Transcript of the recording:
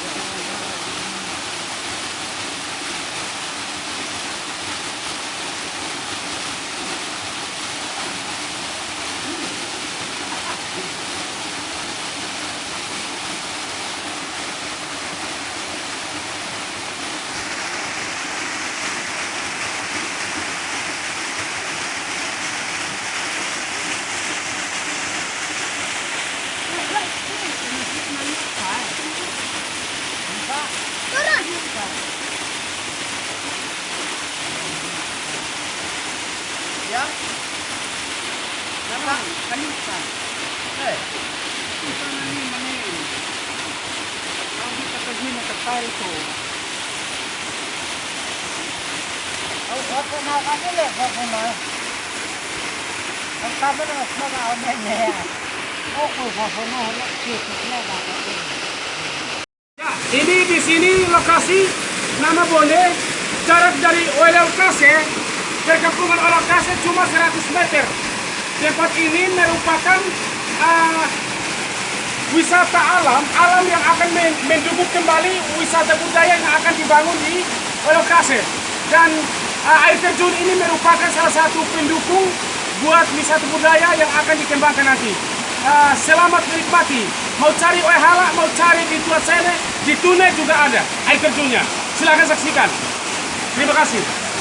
Rogers. Ya. Kenapa? Kenapa? Eh. Kita nani mana? Kalau kita pergi nak kapal tu. Aku aku nak aku leh aku mah. Aku tak pernah semua orang ni. Aku kau semua orang kiri semua orang. Ini di sini lokasi nama boleh jarak dari Oel Kase perkampungan Oel Kase cuma 100 meter. Tempat ini merupakan ah, wisata alam, alam yang akan men- mendukung kembali wisata budaya yang akan dibangun di Oel Kase. Dan ah, air terjun ini merupakan salah satu pendukung buat wisata budaya yang akan dikembangkan nanti. Ah, selamat menikmati. Mau cari Oehala, mau cari di Tua Sene, di Tune juga ada air terjunnya. Silahkan saksikan. Terima kasih.